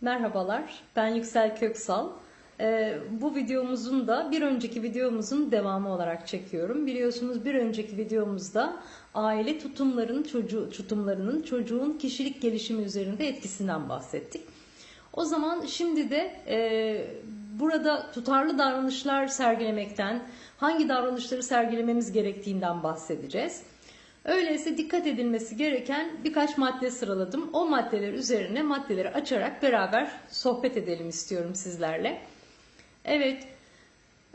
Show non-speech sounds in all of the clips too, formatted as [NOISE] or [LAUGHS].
Merhabalar, ben Yüksel Köksal. Ee, bu videomuzun da bir önceki videomuzun devamı olarak çekiyorum. Biliyorsunuz bir önceki videomuzda aile tutumların çocuğu tutumlarının çocuğun kişilik gelişimi üzerinde etkisinden bahsettik. O zaman şimdi de e, burada tutarlı davranışlar sergilemekten, hangi davranışları sergilememiz gerektiğinden bahsedeceğiz. Öyleyse dikkat edilmesi gereken birkaç madde sıraladım. O maddeler üzerine maddeleri açarak beraber sohbet edelim istiyorum sizlerle. Evet,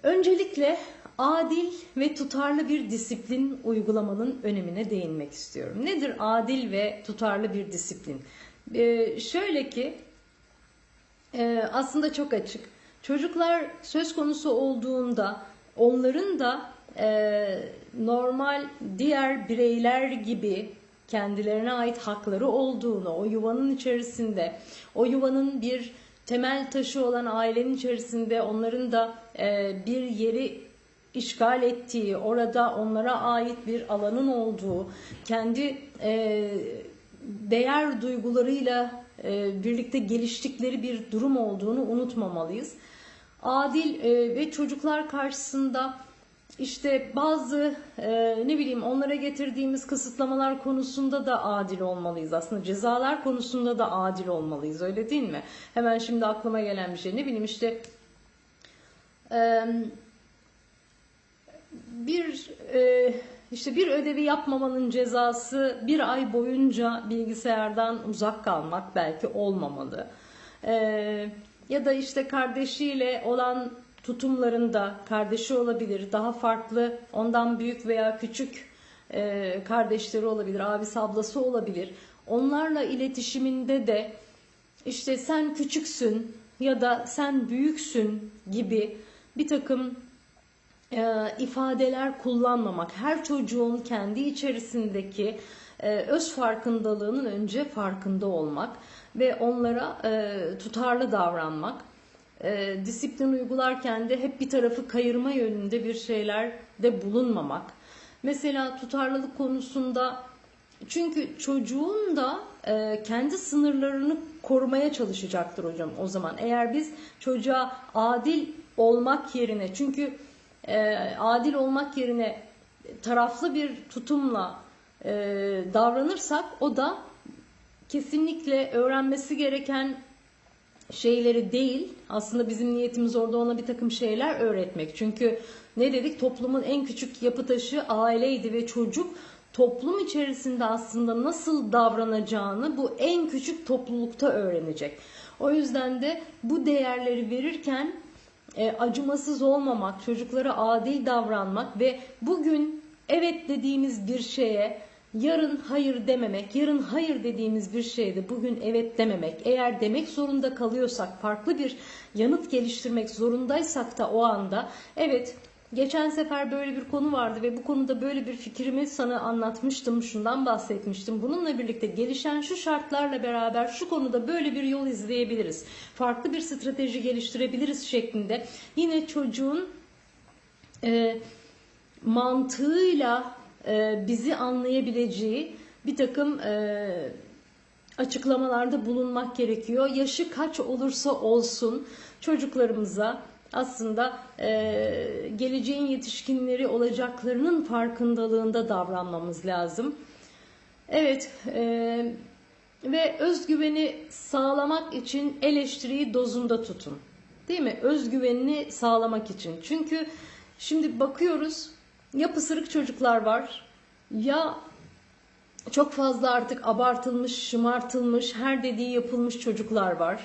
öncelikle adil ve tutarlı bir disiplin uygulamanın önemine değinmek istiyorum. Nedir adil ve tutarlı bir disiplin? Ee, şöyle ki, e, aslında çok açık. Çocuklar söz konusu olduğunda onların da e, normal diğer bireyler gibi kendilerine ait hakları olduğunu, o yuvanın içerisinde, o yuvanın bir temel taşı olan ailenin içerisinde onların da e, bir yeri işgal ettiği, orada onlara ait bir alanın olduğu, kendi e, değer duygularıyla e, birlikte geliştikleri bir durum olduğunu unutmamalıyız. Adil e, ve çocuklar karşısında işte bazı e, ne bileyim onlara getirdiğimiz kısıtlamalar konusunda da adil olmalıyız. Aslında cezalar konusunda da adil olmalıyız öyle değil mi? Hemen şimdi aklıma gelen bir şey ne bileyim işte e, bir e, işte bir ödevi yapmamanın cezası bir ay boyunca bilgisayardan uzak kalmak belki olmamalı. E, ya da işte kardeşiyle olan tutumlarında kardeşi olabilir, daha farklı, ondan büyük veya küçük e, kardeşleri olabilir, abisi ablası olabilir. Onlarla iletişiminde de işte sen küçüksün ya da sen büyüksün gibi bir takım e, ifadeler kullanmamak. Her çocuğun kendi içerisindeki e, öz farkındalığının önce farkında olmak ve onlara e, tutarlı davranmak e, disiplin uygularken de hep bir tarafı kayırma yönünde bir şeyler de bulunmamak. Mesela tutarlılık konusunda çünkü çocuğun da e, kendi sınırlarını korumaya çalışacaktır hocam o zaman. Eğer biz çocuğa adil olmak yerine çünkü e, adil olmak yerine taraflı bir tutumla e, davranırsak o da kesinlikle öğrenmesi gereken şeyleri değil aslında bizim niyetimiz orada ona bir takım şeyler öğretmek. Çünkü ne dedik toplumun en küçük yapı taşı aileydi ve çocuk toplum içerisinde aslında nasıl davranacağını bu en küçük toplulukta öğrenecek. O yüzden de bu değerleri verirken e, acımasız olmamak, çocuklara adil davranmak ve bugün evet dediğimiz bir şeye yarın hayır dememek, yarın hayır dediğimiz bir şeyde bugün evet dememek, eğer demek zorunda kalıyorsak, farklı bir yanıt geliştirmek zorundaysak da o anda evet Geçen sefer böyle bir konu vardı ve bu konuda böyle bir fikrimi sana anlatmıştım, şundan bahsetmiştim. Bununla birlikte gelişen şu şartlarla beraber şu konuda böyle bir yol izleyebiliriz. Farklı bir strateji geliştirebiliriz şeklinde. Yine çocuğun e, mantığıyla e, bizi anlayabileceği bir takım e, açıklamalarda bulunmak gerekiyor. Yaşı kaç olursa olsun çocuklarımıza aslında e, geleceğin yetişkinleri olacaklarının farkındalığında davranmamız lazım. Evet ve özgüveni sağlamak için eleştiriyi dozunda tutun. Değil mi? Özgüvenini sağlamak için. Çünkü şimdi bakıyoruz ya pısırık çocuklar var ya çok fazla artık abartılmış, şımartılmış, her dediği yapılmış çocuklar var.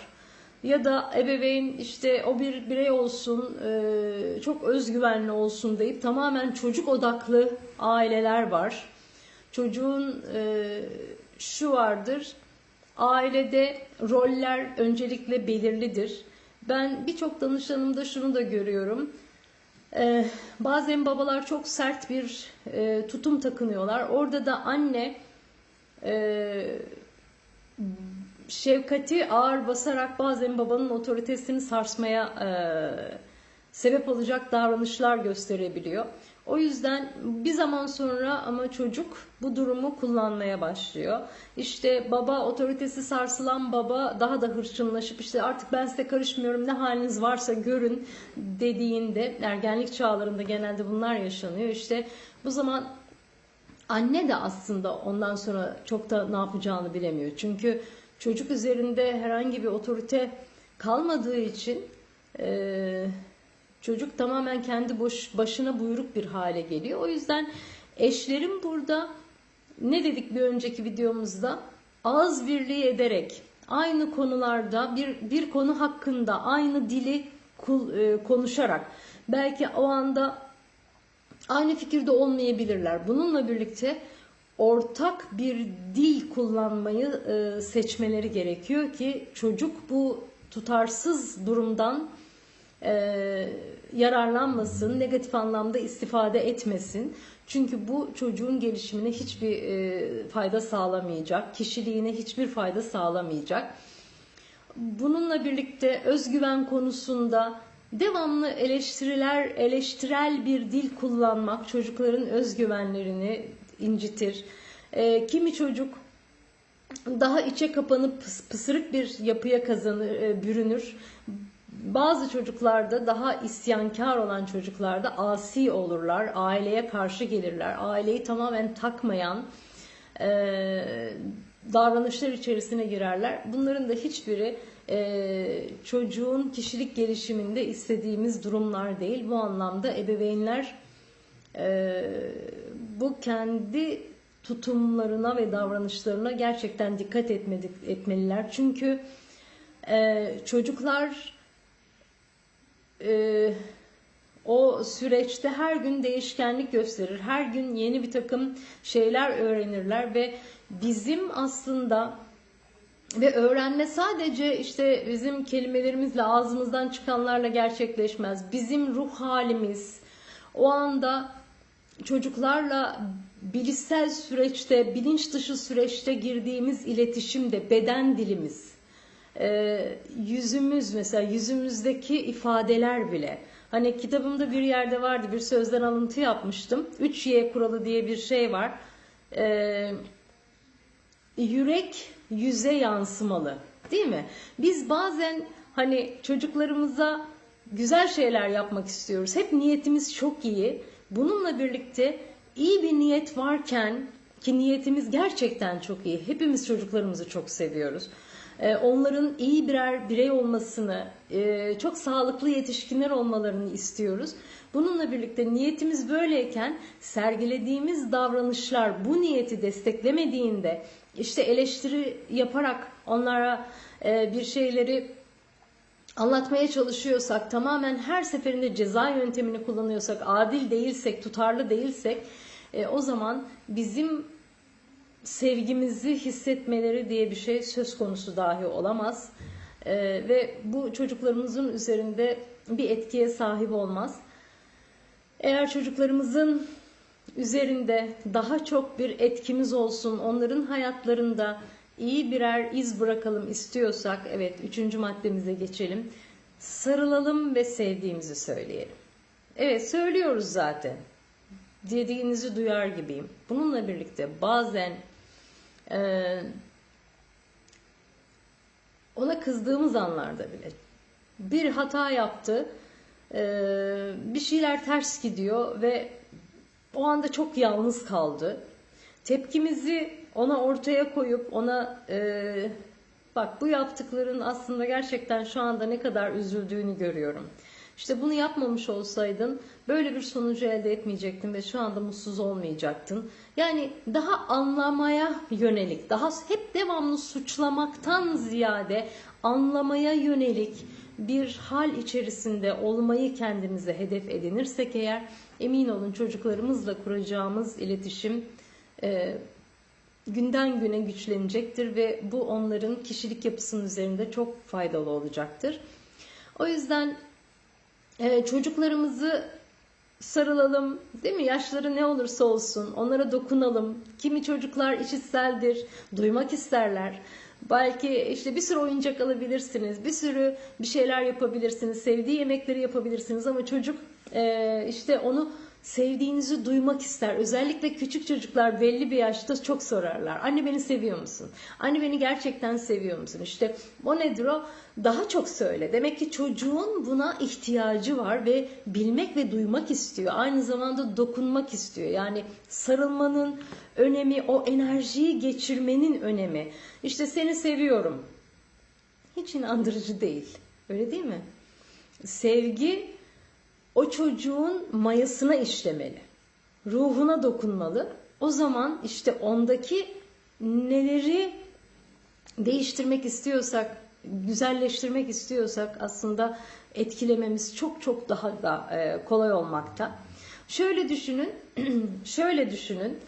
Ya da ebeveyn işte o bir birey olsun, çok özgüvenli olsun deyip tamamen çocuk odaklı aileler var. Çocuğun şu vardır, ailede roller öncelikle belirlidir. Ben birçok danışanımda şunu da görüyorum. Ee, bazen babalar çok sert bir e, tutum takınıyorlar. Orada da anne e, şefkati ağır basarak bazen babanın otoritesini sarsmaya e, sebep olacak davranışlar gösterebiliyor. O yüzden bir zaman sonra ama çocuk bu durumu kullanmaya başlıyor. İşte baba otoritesi sarsılan baba daha da hırçınlaşıp işte artık ben size karışmıyorum ne haliniz varsa görün dediğinde ergenlik çağlarında genelde bunlar yaşanıyor. İşte bu zaman anne de aslında ondan sonra çok da ne yapacağını bilemiyor. Çünkü çocuk üzerinde herhangi bir otorite kalmadığı için e, çocuk tamamen kendi boş, başına buyruk bir hale geliyor. O yüzden eşlerin burada ne dedik bir önceki videomuzda ağız birliği ederek aynı konularda bir bir konu hakkında aynı dili e, konuşarak belki o anda aynı fikirde olmayabilirler. Bununla birlikte ortak bir dil kullanmayı e, seçmeleri gerekiyor ki çocuk bu tutarsız durumdan e, yararlanmasın, negatif anlamda istifade etmesin. Çünkü bu çocuğun gelişimine hiçbir e, fayda sağlamayacak, kişiliğine hiçbir fayda sağlamayacak. Bununla birlikte özgüven konusunda devamlı eleştiriler, eleştirel bir dil kullanmak çocukların özgüvenlerini incitir. E, kimi çocuk daha içe kapanıp pıs- pısırık bir yapıya kazanır, e, bürünür. Bazı çocuklarda daha isyankar olan çocuklarda asi olurlar, aileye karşı gelirler, aileyi tamamen takmayan e, davranışlar içerisine girerler. Bunların da hiçbiri e, çocuğun kişilik gelişiminde istediğimiz durumlar değil. Bu anlamda ebeveynler e, bu kendi tutumlarına ve davranışlarına gerçekten dikkat etmedik, etmeliler. Çünkü e, çocuklar e, o süreçte her gün değişkenlik gösterir. Her gün yeni bir takım şeyler öğrenirler ve bizim aslında ve öğrenme sadece işte bizim kelimelerimizle ağzımızdan çıkanlarla gerçekleşmez. Bizim ruh halimiz o anda çocuklarla bilişsel süreçte, bilinç dışı süreçte girdiğimiz iletişimde beden dilimiz, e, yüzümüz mesela yüzümüzdeki ifadeler bile. Hani kitabımda bir yerde vardı bir sözden alıntı yapmıştım. 3Y kuralı diye bir şey var. E, yürek yüze yansımalı değil mi? Biz bazen hani çocuklarımıza güzel şeyler yapmak istiyoruz. Hep niyetimiz çok iyi. Bununla birlikte iyi bir niyet varken ki niyetimiz gerçekten çok iyi. Hepimiz çocuklarımızı çok seviyoruz. Ee, Onların iyi birer birey olmasını, e, çok sağlıklı yetişkinler olmalarını istiyoruz. Bununla birlikte niyetimiz böyleyken sergilediğimiz davranışlar bu niyeti desteklemediğinde işte eleştiri yaparak onlara e, bir şeyleri anlatmaya çalışıyorsak, tamamen her seferinde ceza yöntemini kullanıyorsak, adil değilsek, tutarlı değilsek e, o zaman bizim sevgimizi hissetmeleri diye bir şey söz konusu dahi olamaz. E, ve bu çocuklarımızın üzerinde bir etkiye sahip olmaz. Eğer çocuklarımızın üzerinde daha çok bir etkimiz olsun, onların hayatlarında iyi birer iz bırakalım istiyorsak, evet üçüncü maddemize geçelim. Sarılalım ve sevdiğimizi söyleyelim. Evet söylüyoruz zaten. Dediğinizi duyar gibiyim. Bununla birlikte bazen e, ona kızdığımız anlarda bile bir hata yaptı, e, bir şeyler ters gidiyor ve o anda çok yalnız kaldı. Tepkimizi ona ortaya koyup ona e, bak bu yaptıkların aslında gerçekten şu anda ne kadar üzüldüğünü görüyorum. İşte bunu yapmamış olsaydın böyle bir sonucu elde etmeyecektin ve şu anda mutsuz olmayacaktın. Yani daha anlamaya yönelik, daha hep devamlı suçlamaktan ziyade anlamaya yönelik bir hal içerisinde olmayı kendimize hedef edinirsek eğer emin olun çocuklarımızla kuracağımız iletişim e, günden güne güçlenecektir ve bu onların kişilik yapısının üzerinde çok faydalı olacaktır. O yüzden e, çocuklarımızı sarılalım, değil mi? Yaşları ne olursa olsun onlara dokunalım. Kimi çocuklar işitseldir, duymak isterler. Belki işte bir sürü oyuncak alabilirsiniz, bir sürü bir şeyler yapabilirsiniz, sevdiği yemekleri yapabilirsiniz ama çocuk e, işte onu sevdiğinizi duymak ister. Özellikle küçük çocuklar belli bir yaşta çok sorarlar. Anne beni seviyor musun? Anne beni gerçekten seviyor musun? İşte o nedir o? Daha çok söyle. Demek ki çocuğun buna ihtiyacı var ve bilmek ve duymak istiyor. Aynı zamanda dokunmak istiyor. Yani sarılmanın önemi, o enerjiyi geçirmenin önemi. İşte seni seviyorum. Hiç inandırıcı değil. Öyle değil mi? Sevgi o çocuğun mayasına işlemeli. Ruhuna dokunmalı. O zaman işte ondaki neleri değiştirmek istiyorsak, güzelleştirmek istiyorsak aslında etkilememiz çok çok daha da e, kolay olmakta. Şöyle düşünün, [CLEARS THROAT] şöyle düşünün.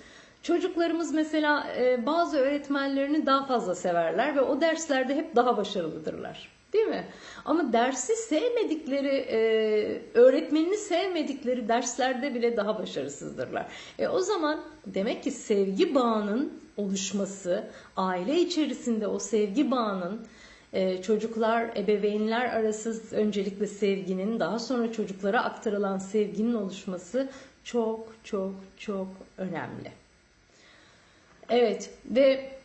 Çocuklarımız mesela e, bazı öğretmenlerini daha fazla severler ve o derslerde hep daha başarılıdırlar. Değil mi? Ama dersi sevmedikleri, e, öğretmenini sevmedikleri derslerde bile daha başarısızdırlar. E, o zaman demek ki sevgi bağının oluşması, aile içerisinde o sevgi bağının e, çocuklar, ebeveynler arası öncelikle sevginin, daha sonra çocuklara aktarılan sevginin oluşması çok çok çok önemli. Evet ve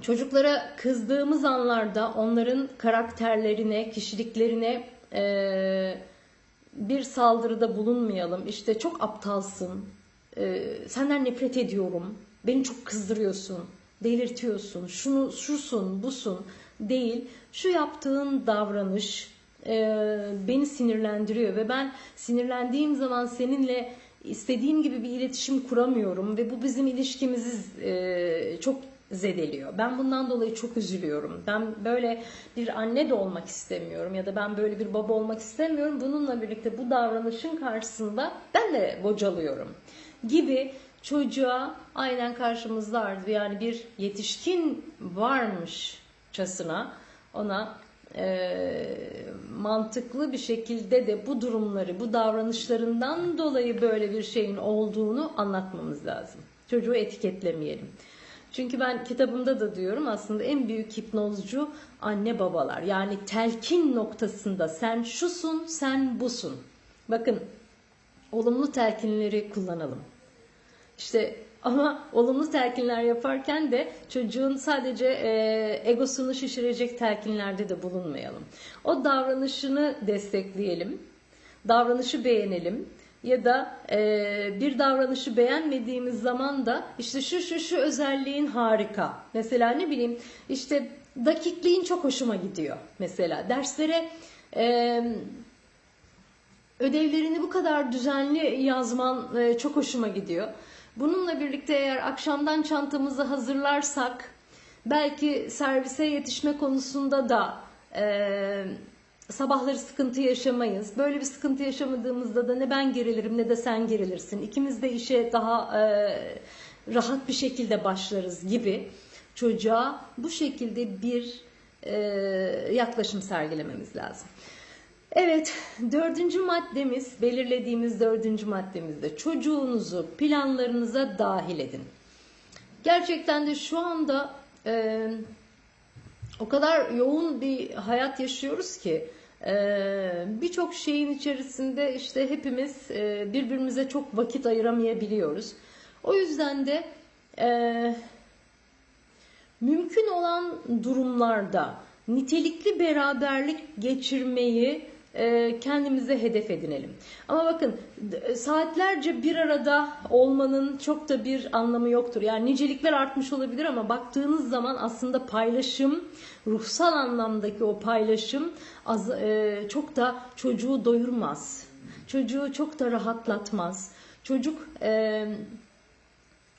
çocuklara kızdığımız anlarda onların karakterlerine, kişiliklerine e, bir saldırıda bulunmayalım. İşte çok aptalsın, e, senden nefret ediyorum, beni çok kızdırıyorsun, delirtiyorsun, şunu şusun, busun değil. Şu yaptığın davranış e, beni sinirlendiriyor ve ben sinirlendiğim zaman seninle istediğim gibi bir iletişim kuramıyorum ve bu bizim ilişkimizi e, çok zedeliyor. Ben bundan dolayı çok üzülüyorum. Ben böyle bir anne de olmak istemiyorum ya da ben böyle bir baba olmak istemiyorum. Bununla birlikte bu davranışın karşısında ben de bocalıyorum gibi çocuğa aynen karşımızda yani bir yetişkin varmışçasına ona e, mantıklı bir şekilde de bu durumları, bu davranışlarından dolayı böyle bir şeyin olduğunu anlatmamız lazım. Çocuğu etiketlemeyelim. Çünkü ben kitabımda da diyorum aslında en büyük hipnozcu anne babalar. Yani telkin noktasında sen şusun, sen busun. Bakın olumlu telkinleri kullanalım. İşte ama olumlu telkinler yaparken de çocuğun sadece e, egosunu şişirecek telkinlerde de bulunmayalım. O davranışını destekleyelim, davranışı beğenelim ya da e, bir davranışı beğenmediğimiz zaman da işte şu şu şu özelliğin harika. Mesela ne bileyim işte dakikliğin çok hoşuma gidiyor mesela. Derslere e, ödevlerini bu kadar düzenli yazman e, çok hoşuma gidiyor. Bununla birlikte eğer akşamdan çantamızı hazırlarsak belki servise yetişme konusunda da e, sabahları sıkıntı yaşamayız. Böyle bir sıkıntı yaşamadığımızda da ne ben gerilirim ne de sen gerilirsin. İkimiz de işe daha e, rahat bir şekilde başlarız gibi çocuğa bu şekilde bir e, yaklaşım sergilememiz lazım. Evet, dördüncü maddemiz, belirlediğimiz dördüncü maddemizde çocuğunuzu planlarınıza dahil edin. Gerçekten de şu anda e, o kadar yoğun bir hayat yaşıyoruz ki e, birçok şeyin içerisinde işte hepimiz e, birbirimize çok vakit ayıramayabiliyoruz. O yüzden de e, mümkün olan durumlarda nitelikli beraberlik geçirmeyi kendimize hedef edinelim. Ama bakın saatlerce bir arada olmanın çok da bir anlamı yoktur. Yani nicelikler artmış olabilir ama baktığınız zaman aslında paylaşım, ruhsal anlamdaki o paylaşım az, e, çok da çocuğu doyurmaz. Çocuğu çok da rahatlatmaz. Çocuk e,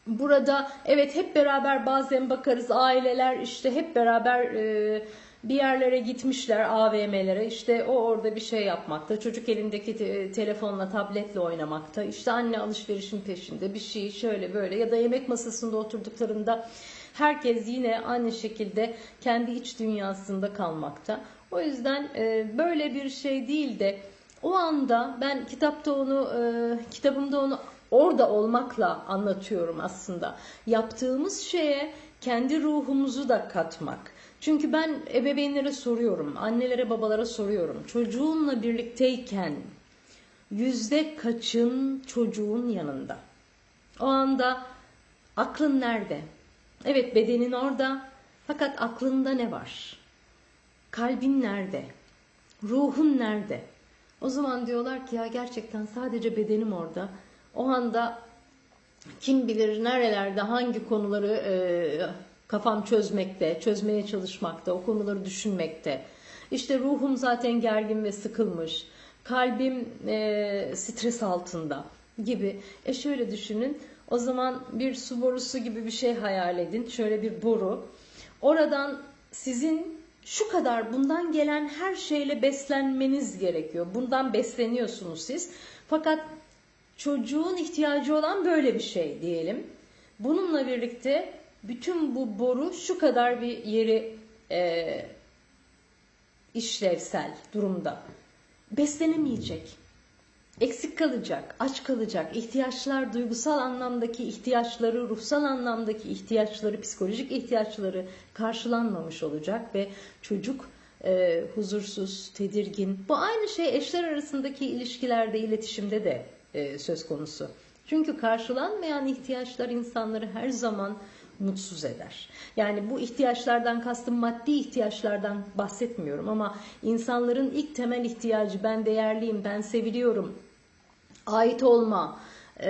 burada evet hep beraber bazen bakarız aileler işte hep beraber e, bir yerlere gitmişler AVM'lere işte o orada bir şey yapmakta çocuk elindeki te- telefonla tabletle oynamakta işte anne alışverişin peşinde bir şey şöyle böyle ya da yemek masasında oturduklarında herkes yine aynı şekilde kendi iç dünyasında kalmakta. O yüzden e, böyle bir şey değil de o anda ben kitapta onu e, kitabımda onu orada olmakla anlatıyorum aslında. Yaptığımız şeye kendi ruhumuzu da katmak. Çünkü ben ebeveynlere soruyorum, annelere babalara soruyorum. Çocuğunla birlikteyken yüzde kaçın çocuğun yanında? O anda aklın nerede? Evet bedenin orada fakat aklında ne var? Kalbin nerede? Ruhun nerede? O zaman diyorlar ki ya gerçekten sadece bedenim orada. O anda kim bilir nerelerde hangi konuları e, kafam çözmekte, çözmeye çalışmakta, o konuları düşünmekte. İşte ruhum zaten gergin ve sıkılmış. Kalbim e, stres altında gibi. E şöyle düşünün. O zaman bir su borusu gibi bir şey hayal edin. Şöyle bir boru. Oradan sizin şu kadar bundan gelen her şeyle beslenmeniz gerekiyor. Bundan besleniyorsunuz siz. Fakat çocuğun ihtiyacı olan böyle bir şey diyelim. Bununla birlikte bütün bu boru şu kadar bir yeri e, işlevsel durumda. Beslenemeyecek. Eksik kalacak, aç kalacak, ihtiyaçlar, duygusal anlamdaki ihtiyaçları, ruhsal anlamdaki ihtiyaçları, psikolojik ihtiyaçları karşılanmamış olacak ve çocuk e, huzursuz, tedirgin. Bu aynı şey eşler arasındaki ilişkilerde, iletişimde de e, söz konusu. Çünkü karşılanmayan ihtiyaçlar insanları her zaman mutsuz eder. Yani bu ihtiyaçlardan kastım maddi ihtiyaçlardan bahsetmiyorum ama insanların ilk temel ihtiyacı ben değerliyim, ben seviliyorum, ait olma, e,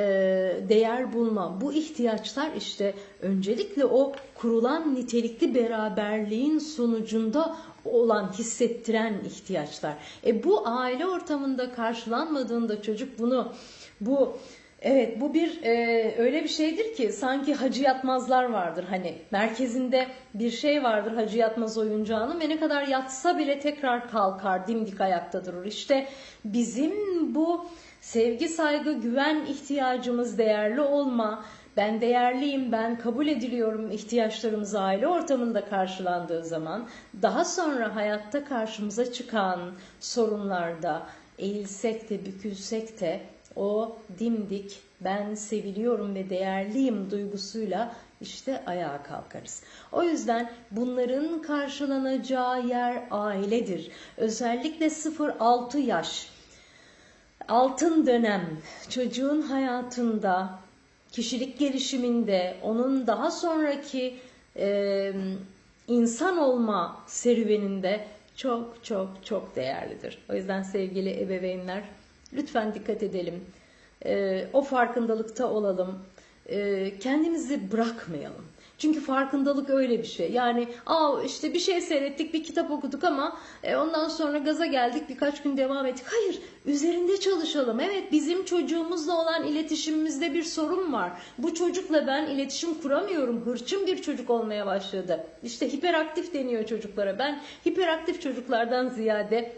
değer bulma bu ihtiyaçlar işte öncelikle o kurulan nitelikli beraberliğin sonucunda olan hissettiren ihtiyaçlar. E bu aile ortamında karşılanmadığında çocuk bunu bu Evet bu bir e, öyle bir şeydir ki sanki hacı yatmazlar vardır hani merkezinde bir şey vardır hacı yatmaz oyuncağının ve ne kadar yatsa bile tekrar kalkar dimdik ayakta durur. İşte bizim bu sevgi, saygı, güven ihtiyacımız değerli olma, ben değerliyim, ben kabul ediliyorum ihtiyaçlarımız aile ortamında karşılandığı zaman daha sonra hayatta karşımıza çıkan sorunlarda eğilsek de bükülsek de o dimdik ben seviliyorum ve değerliyim duygusuyla işte ayağa kalkarız. O yüzden bunların karşılanacağı yer ailedir. Özellikle 0-6 yaş altın dönem çocuğun hayatında, kişilik gelişiminde, onun daha sonraki e, insan olma serüveninde çok çok çok değerlidir. O yüzden sevgili ebeveynler Lütfen dikkat edelim. E, o farkındalıkta olalım. E, kendimizi bırakmayalım. Çünkü farkındalık öyle bir şey. Yani aa işte bir şey seyrettik, bir kitap okuduk ama e, ondan sonra gaza geldik, birkaç gün devam ettik. Hayır, üzerinde çalışalım. Evet, bizim çocuğumuzla olan iletişimimizde bir sorun var. Bu çocukla ben iletişim kuramıyorum. Hırçın bir çocuk olmaya başladı. İşte hiperaktif deniyor çocuklara. Ben hiperaktif çocuklardan ziyade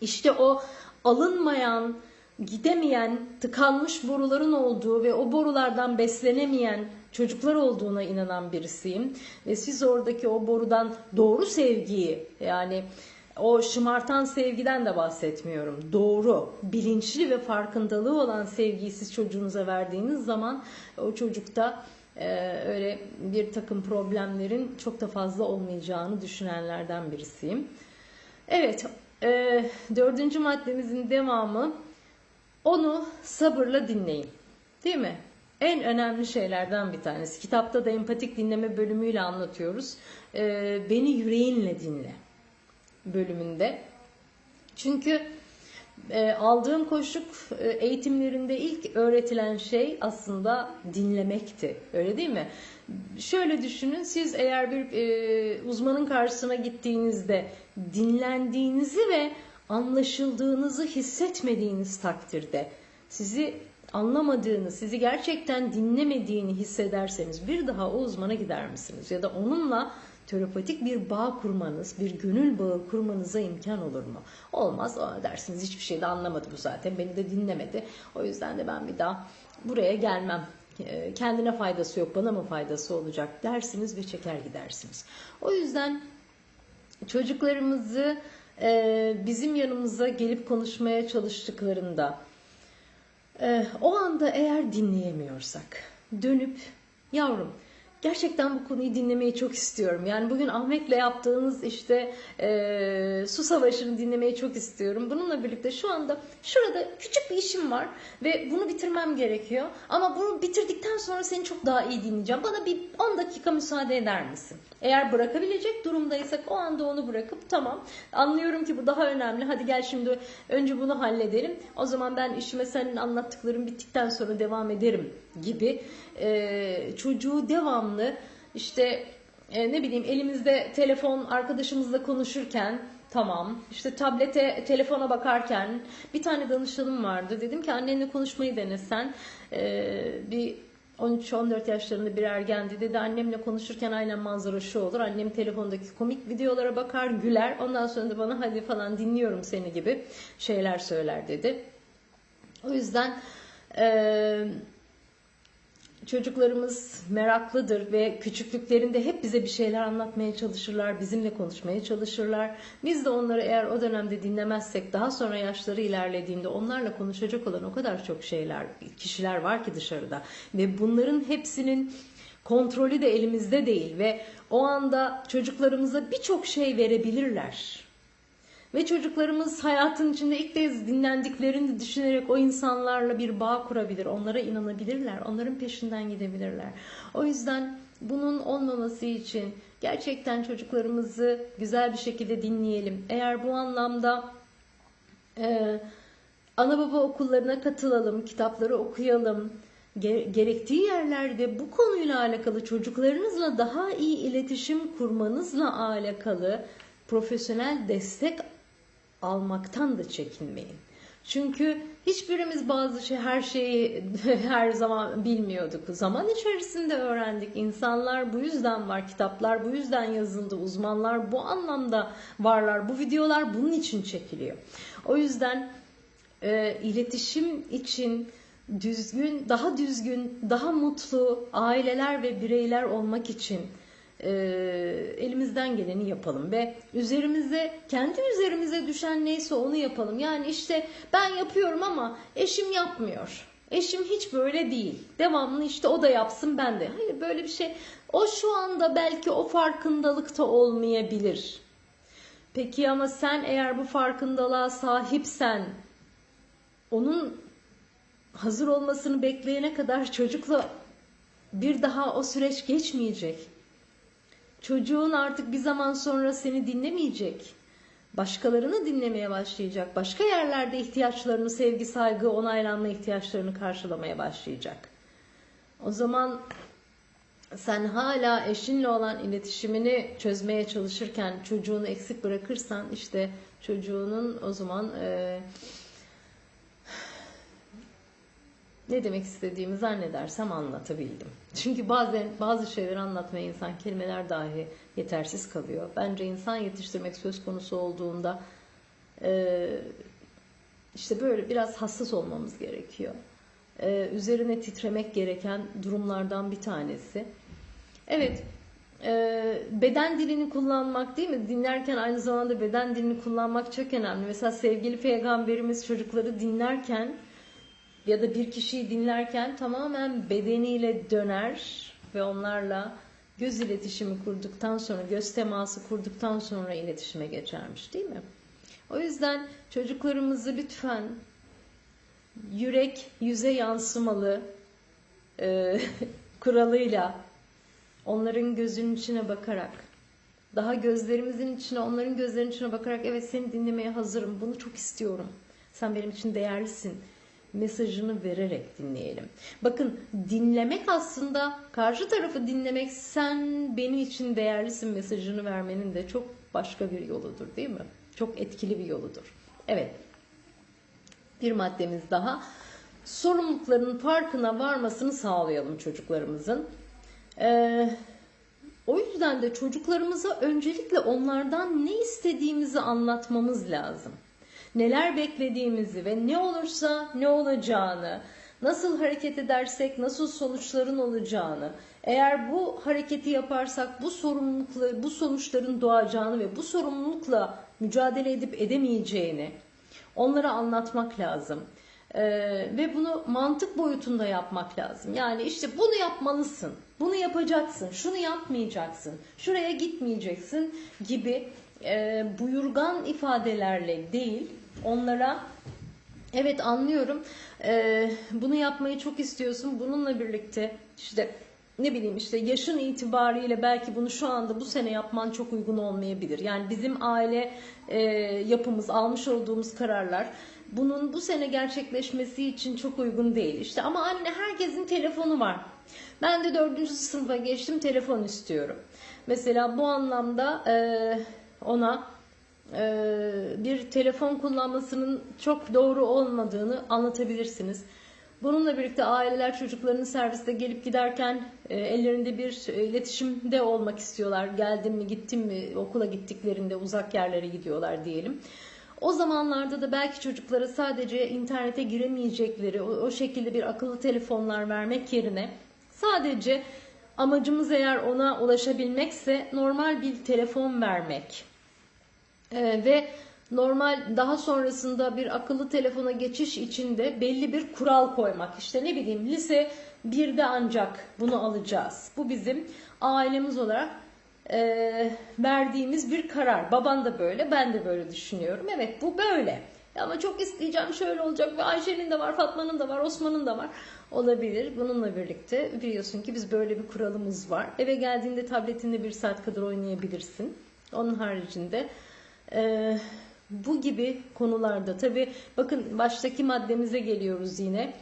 işte o alınmayan, gidemeyen, tıkanmış boruların olduğu ve o borulardan beslenemeyen çocuklar olduğuna inanan birisiyim. Ve siz oradaki o borudan doğru sevgiyi yani o şımartan sevgiden de bahsetmiyorum. Doğru, bilinçli ve farkındalığı olan sevgiyi siz çocuğunuza verdiğiniz zaman o çocukta e, öyle bir takım problemlerin çok da fazla olmayacağını düşünenlerden birisiyim. Evet, e, dördüncü maddemizin devamı onu sabırla dinleyin. Değil mi? En önemli şeylerden bir tanesi. Kitapta da empatik dinleme bölümüyle anlatıyoruz. E, beni yüreğinle dinle bölümünde. Çünkü e, aldığım koşuk e, eğitimlerinde ilk öğretilen şey aslında dinlemekti. Öyle değil mi? Şöyle düşünün siz eğer bir e, uzmanın karşısına gittiğinizde dinlendiğinizi ve anlaşıldığınızı hissetmediğiniz takdirde sizi anlamadığını, sizi gerçekten dinlemediğini hissederseniz bir daha o uzmana gider misiniz? Ya da onunla terapatik bir bağ kurmanız, bir gönül bağı kurmanıza imkan olur mu? Olmaz. O dersiniz hiçbir şey de anlamadı bu zaten. Beni de dinlemedi. O yüzden de ben bir daha buraya gelmem. Ee, kendine faydası yok, bana mı faydası olacak dersiniz ve çeker gidersiniz. O yüzden çocuklarımızı e, bizim yanımıza gelip konuşmaya çalıştıklarında e, o anda eğer dinleyemiyorsak dönüp yavrum gerçekten bu konuyu dinlemeyi çok istiyorum. Yani bugün Ahmet'le yaptığınız işte e, su savaşını dinlemeyi çok istiyorum. Bununla birlikte şu anda şurada küçük bir işim var ve bunu bitirmem gerekiyor. Ama bunu bitirdikten sonra seni çok daha iyi dinleyeceğim. Bana bir 10 dakika müsaade eder misin? Eğer bırakabilecek durumdaysak o anda onu bırakıp tamam anlıyorum ki bu daha önemli. Hadi gel şimdi önce bunu halledelim. O zaman ben işime senin anlattıkların bittikten sonra devam ederim gibi e, çocuğu devamlı işte e, ne bileyim elimizde telefon arkadaşımızla konuşurken tamam işte tablete telefona bakarken bir tane danışanım vardı. Dedim ki annenle konuşmayı denesen e, bir 13-14 yaşlarında bir ergendi. Dedi annemle konuşurken aynen manzara şu olur. Annem telefondaki komik videolara bakar güler. Ondan sonra da bana hadi falan dinliyorum seni. gibi şeyler söyler dedi. O yüzden eee Çocuklarımız meraklıdır ve küçüklüklerinde hep bize bir şeyler anlatmaya çalışırlar, bizimle konuşmaya çalışırlar. Biz de onları eğer o dönemde dinlemezsek daha sonra yaşları ilerlediğinde onlarla konuşacak olan o kadar çok şeyler, kişiler var ki dışarıda. Ve bunların hepsinin kontrolü de elimizde değil ve o anda çocuklarımıza birçok şey verebilirler. Ve çocuklarımız hayatın içinde ilk kez dinlendiklerini düşünerek o insanlarla bir bağ kurabilir. Onlara inanabilirler. Onların peşinden gidebilirler. O yüzden bunun olmaması için gerçekten çocuklarımızı güzel bir şekilde dinleyelim. Eğer bu anlamda e, ana baba okullarına katılalım, kitapları okuyalım, gerektiği yerlerde bu konuyla alakalı çocuklarınızla daha iyi iletişim kurmanızla alakalı profesyonel destek almaktan da çekinmeyin. Çünkü hiçbirimiz bazı şey her şeyi [LAUGHS] her zaman bilmiyorduk. Zaman içerisinde öğrendik. İnsanlar bu yüzden var. Kitaplar bu yüzden yazıldı. Uzmanlar bu anlamda varlar. Bu videolar bunun için çekiliyor. O yüzden e, iletişim için düzgün, daha düzgün, daha mutlu aileler ve bireyler olmak için e, elimizden geleni yapalım ve üzerimize kendi üzerimize düşen neyse onu yapalım. Yani işte ben yapıyorum ama eşim yapmıyor. Eşim hiç böyle değil. Devamlı işte o da yapsın ben de. Hayır böyle bir şey. O şu anda belki o farkındalıkta olmayabilir. Peki ama sen eğer bu farkındalığa sahipsen onun hazır olmasını bekleyene kadar çocukla bir daha o süreç geçmeyecek. Çocuğun artık bir zaman sonra seni dinlemeyecek. Başkalarını dinlemeye başlayacak. Başka yerlerde ihtiyaçlarını, sevgi, saygı, onaylanma ihtiyaçlarını karşılamaya başlayacak. O zaman sen hala eşinle olan iletişimini çözmeye çalışırken çocuğunu eksik bırakırsan işte çocuğunun o zaman e, ne demek istediğimi zannedersem anlatabildim. Çünkü bazen bazı şeyleri anlatmaya insan kelimeler dahi yetersiz kalıyor. Bence insan yetiştirmek söz konusu olduğunda e, işte böyle biraz hassas olmamız gerekiyor. E, üzerine titremek gereken durumlardan bir tanesi. Evet, e, beden dilini kullanmak değil mi? Dinlerken aynı zamanda beden dilini kullanmak çok önemli. Mesela sevgili peygamberimiz çocukları dinlerken ya da bir kişiyi dinlerken tamamen bedeniyle döner ve onlarla göz iletişimi kurduktan sonra, göz teması kurduktan sonra iletişime geçermiş değil mi? O yüzden çocuklarımızı lütfen yürek yüze yansımalı e, [LAUGHS] kuralıyla onların gözünün içine bakarak daha gözlerimizin içine onların gözlerinin içine bakarak evet seni dinlemeye hazırım bunu çok istiyorum sen benim için değerlisin mesajını vererek dinleyelim. Bakın dinlemek aslında karşı tarafı dinlemek sen benim için değerlisin mesajını vermenin de çok başka bir yoludur değil mi? Çok etkili bir yoludur. Evet. Bir maddemiz daha. Sorumlulukların farkına varmasını sağlayalım çocuklarımızın. Ee, o yüzden de çocuklarımıza öncelikle onlardan ne istediğimizi anlatmamız lazım neler beklediğimizi ve ne olursa ne olacağını, nasıl hareket edersek nasıl sonuçların olacağını, eğer bu hareketi yaparsak bu sorumlulukla, bu sonuçların doğacağını ve bu sorumlulukla mücadele edip edemeyeceğini onlara anlatmak lazım. Ee, ve bunu mantık boyutunda yapmak lazım. Yani işte bunu yapmalısın, bunu yapacaksın, şunu yapmayacaksın, şuraya gitmeyeceksin gibi e, buyurgan ifadelerle değil, onlara evet anlıyorum e, bunu yapmayı çok istiyorsun, bununla birlikte işte ne bileyim işte yaşın itibariyle belki bunu şu anda bu sene yapman çok uygun olmayabilir. Yani bizim aile e, yapımız, almış olduğumuz kararlar bunun bu sene gerçekleşmesi için çok uygun değil. İşte ama anne herkesin telefonu var. Ben de dördüncü sınıfa geçtim telefon istiyorum. Mesela bu anlamda e, ona e, bir telefon kullanmasının çok doğru olmadığını anlatabilirsiniz. Bununla birlikte aileler çocuklarının serviste gelip giderken e, ellerinde bir e, iletişimde olmak istiyorlar. Geldim mi gittim mi okula gittiklerinde uzak yerlere gidiyorlar diyelim. O zamanlarda da belki çocuklara sadece internete giremeyecekleri o, o şekilde bir akıllı telefonlar vermek yerine sadece amacımız eğer ona ulaşabilmekse normal bir telefon vermek. Ee, ve normal daha sonrasında bir akıllı telefona geçiş için de belli bir kural koymak. İşte ne bileyim lise 1'de ancak bunu alacağız. Bu bizim ailemiz olarak e, verdiğimiz bir karar. Baban da böyle, ben de böyle düşünüyorum. Evet bu böyle. Ama çok isteyeceğim şöyle olacak ve Ayşe'nin de var, Fatma'nın da var, Osman'ın da var. Olabilir. Bununla birlikte biliyorsun ki biz böyle bir kuralımız var. Eve geldiğinde tabletinde bir saat kadar oynayabilirsin. Onun haricinde e, bu gibi konularda tabi bakın baştaki maddemize geliyoruz yine.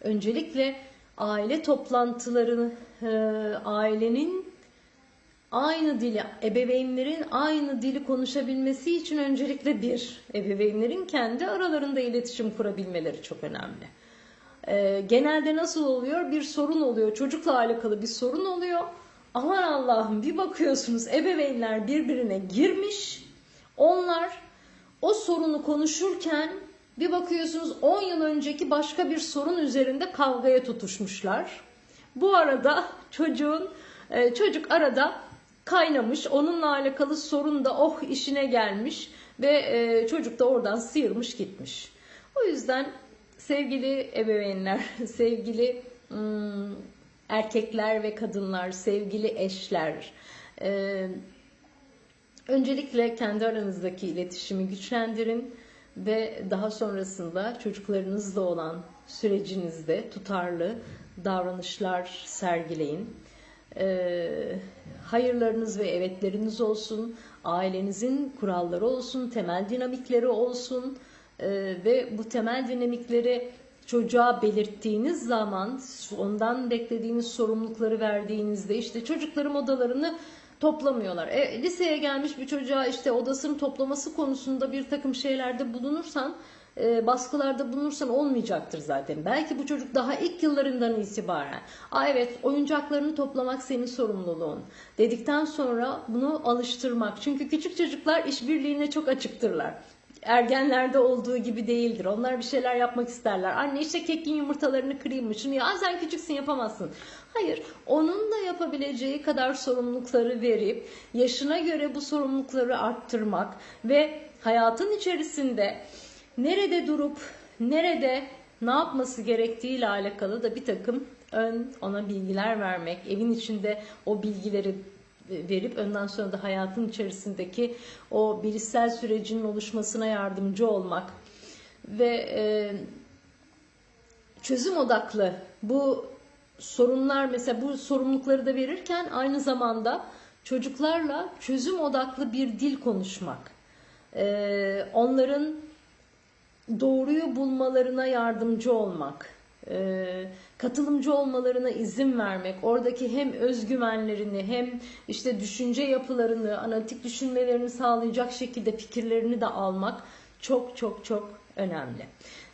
Öncelikle aile toplantılarını e, ailenin aynı dili, ebeveynlerin aynı dili konuşabilmesi için öncelikle bir, ebeveynlerin kendi aralarında iletişim kurabilmeleri çok önemli. Ee, genelde nasıl oluyor? Bir sorun oluyor, çocukla alakalı bir sorun oluyor. Aman Allah'ım bir bakıyorsunuz ebeveynler birbirine girmiş. Onlar o sorunu konuşurken bir bakıyorsunuz 10 yıl önceki başka bir sorun üzerinde kavgaya tutuşmuşlar. Bu arada çocuğun e, çocuk arada kaynamış. Onunla alakalı sorun da oh işine gelmiş ve e, çocuk da oradan sıyırmış gitmiş. O yüzden sevgili ebeveynler, [LAUGHS] sevgili ım, erkekler ve kadınlar, sevgili eşler, e, öncelikle kendi aranızdaki iletişimi güçlendirin ve daha sonrasında çocuklarınızla olan sürecinizde tutarlı davranışlar sergileyin. Ee, hayırlarınız ve evetleriniz olsun, ailenizin kuralları olsun, temel dinamikleri olsun ee, ve bu temel dinamikleri çocuğa belirttiğiniz zaman ondan beklediğiniz sorumlulukları verdiğinizde işte çocuklarım odalarını toplamıyorlar. E, liseye gelmiş bir çocuğa işte odasını toplaması konusunda bir takım şeylerde bulunursan e, baskılarda bulunursan olmayacaktır zaten. Belki bu çocuk daha ilk yıllarından itibaren Aa evet oyuncaklarını toplamak senin sorumluluğun dedikten sonra bunu alıştırmak. Çünkü küçük çocuklar işbirliğine çok açıktırlar ergenlerde olduğu gibi değildir. Onlar bir şeyler yapmak isterler. Anne işte kekin yumurtalarını kırayım mı? Şunu ya sen küçüksün yapamazsın. Hayır, onun da yapabileceği kadar sorumlulukları verip yaşına göre bu sorumlulukları arttırmak ve hayatın içerisinde nerede durup nerede ne yapması gerektiğiyle alakalı da bir takım ön ona bilgiler vermek, evin içinde o bilgileri verip önden sonra da hayatın içerisindeki o bilişsel sürecinin oluşmasına yardımcı olmak ve e, çözüm odaklı bu sorunlar mesela bu sorumlulukları da verirken aynı zamanda çocuklarla çözüm odaklı bir dil konuşmak. E, onların doğruyu bulmalarına yardımcı olmak, e, katılımcı olmalarına izin vermek, oradaki hem özgüvenlerini hem işte düşünce yapılarını, analitik düşünmelerini sağlayacak şekilde fikirlerini de almak çok çok çok önemli.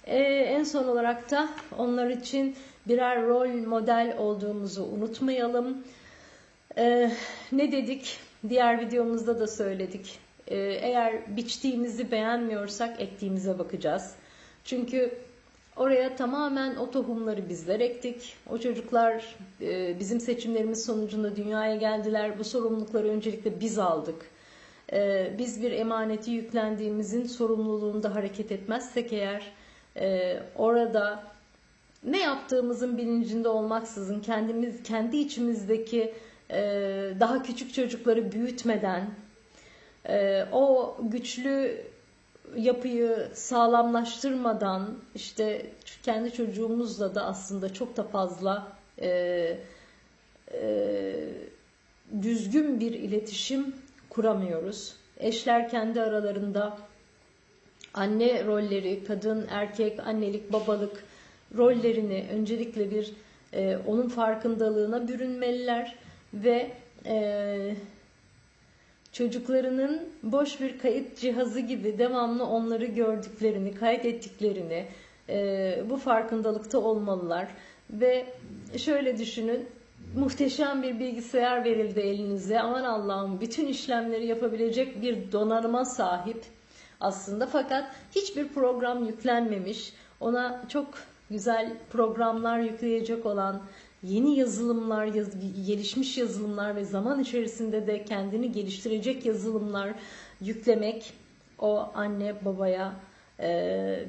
E, en son olarak da onlar için birer rol model olduğumuzu unutmayalım. E, ne dedik? Diğer videomuzda da söyledik. E, eğer biçtiğimizi beğenmiyorsak ektiğimize bakacağız. Çünkü oraya tamamen o tohumları bizler ektik. O çocuklar e, bizim seçimlerimiz sonucunda dünyaya geldiler. Bu sorumlulukları öncelikle biz aldık. E, biz bir emaneti yüklendiğimizin sorumluluğunda hareket etmezsek eğer e, orada ne yaptığımızın bilincinde olmaksızın kendimiz kendi içimizdeki e, daha küçük çocukları büyütmeden e, o güçlü yapıyı sağlamlaştırmadan işte kendi çocuğumuzla da aslında çok da fazla e, e, düzgün bir iletişim kuramıyoruz. Eşler kendi aralarında anne rolleri, kadın, erkek, annelik, babalık rollerini öncelikle bir e, onun farkındalığına bürünmeliler ve e, çocuklarının boş bir kayıt cihazı gibi devamlı onları gördüklerini, kaydettiklerini e, bu farkındalıkta olmalılar. Ve şöyle düşünün, muhteşem bir bilgisayar verildi elinize. Aman Allah'ım bütün işlemleri yapabilecek bir donanıma sahip aslında fakat hiçbir program yüklenmemiş. Ona çok güzel programlar yükleyecek olan yeni yazılımlar, yaz, gelişmiş yazılımlar ve zaman içerisinde de kendini geliştirecek yazılımlar yüklemek o anne babaya e,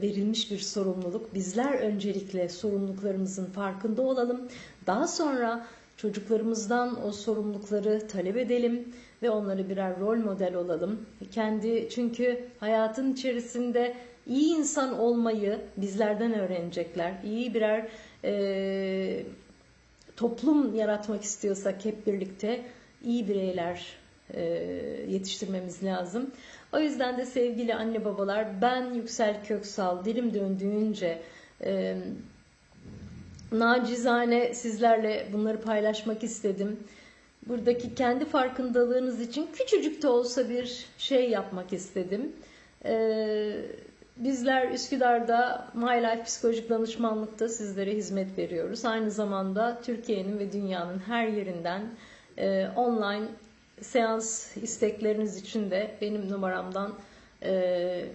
verilmiş bir sorumluluk. Bizler öncelikle sorumluluklarımızın farkında olalım. Daha sonra çocuklarımızdan o sorumlulukları talep edelim ve onları birer rol model olalım. Kendi çünkü hayatın içerisinde iyi insan olmayı bizlerden öğrenecekler. İyi birer e, toplum yaratmak istiyorsak hep birlikte iyi bireyler e, yetiştirmemiz lazım. O yüzden de sevgili anne babalar ben Yüksel Köksal dilim döndüğünce e, nacizane sizlerle bunları paylaşmak istedim. Buradaki kendi farkındalığınız için küçücük de olsa bir şey yapmak istedim. Ee, bizler Üsküdar'da My Life Psikolojik Danışmanlık'ta sizlere hizmet veriyoruz. Aynı zamanda Türkiye'nin ve dünyanın her yerinden e, online seans istekleriniz için de benim numaramdan e,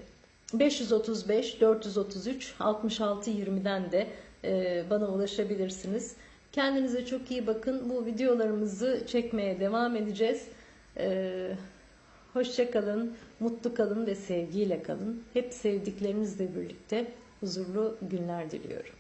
535 433 66 20'den de e, bana ulaşabilirsiniz. Kendinize çok iyi bakın. Bu videolarımızı çekmeye devam edeceğiz. E, hoşça kalın, mutlu kalın ve sevgiyle kalın. Hep sevdiklerinizle birlikte huzurlu günler diliyorum.